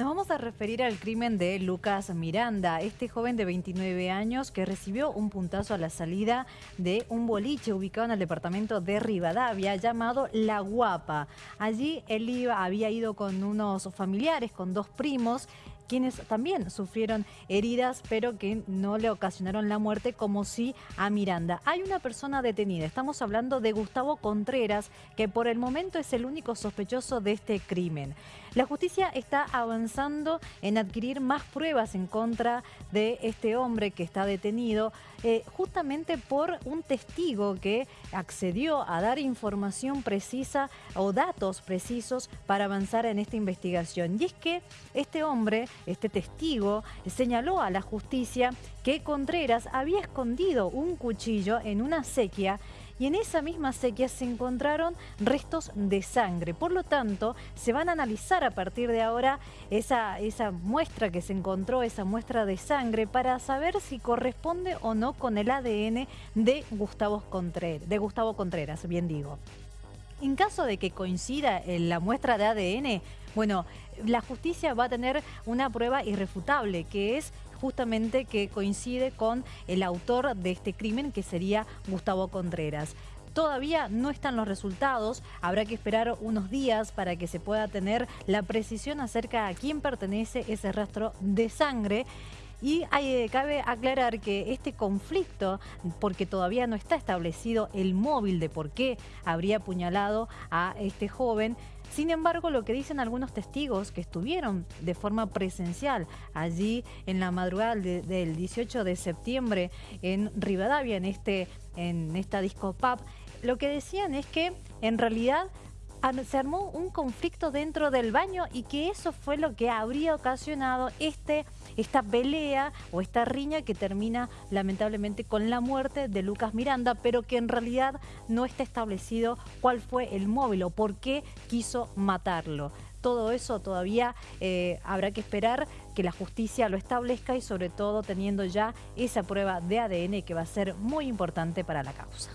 Nos vamos a referir al crimen de Lucas Miranda, este joven de 29 años que recibió un puntazo a la salida de un boliche ubicado en el departamento de Rivadavia llamado La Guapa. Allí él iba, había ido con unos familiares, con dos primos, quienes también sufrieron heridas, pero que no le ocasionaron la muerte, como sí a Miranda. Hay una persona detenida, estamos hablando de Gustavo Contreras, que por el momento es el único sospechoso de este crimen. La justicia está avanzando en adquirir más pruebas en contra de este hombre que está detenido, eh, justamente por un testigo que accedió a dar información precisa o datos precisos para avanzar en esta investigación. Y es que este hombre este testigo señaló a la justicia que Contreras había escondido un cuchillo en una sequía y en esa misma sequía se encontraron restos de sangre. Por lo tanto, se van a analizar a partir de ahora esa, esa muestra que se encontró, esa muestra de sangre, para saber si corresponde o no con el ADN de Gustavo Contreras, de Gustavo Contreras bien digo. En caso de que coincida en la muestra de ADN, bueno, la justicia va a tener una prueba irrefutable, que es justamente que coincide con el autor de este crimen, que sería Gustavo Contreras. Todavía no están los resultados, habrá que esperar unos días para que se pueda tener la precisión acerca a quién pertenece ese rastro de sangre y eh, cabe aclarar que este conflicto, porque todavía no está establecido el móvil de por qué habría apuñalado a este joven, sin embargo, lo que dicen algunos testigos que estuvieron de forma presencial allí en la madrugada del 18 de septiembre en Rivadavia, en, este, en esta disco pub, lo que decían es que en realidad se armó un conflicto dentro del baño y que eso fue lo que habría ocasionado este, esta pelea o esta riña que termina lamentablemente con la muerte de Lucas Miranda, pero que en realidad no está establecido cuál fue el móvil o por qué quiso matarlo. Todo eso todavía eh, habrá que esperar que la justicia lo establezca y sobre todo teniendo ya esa prueba de ADN que va a ser muy importante para la causa.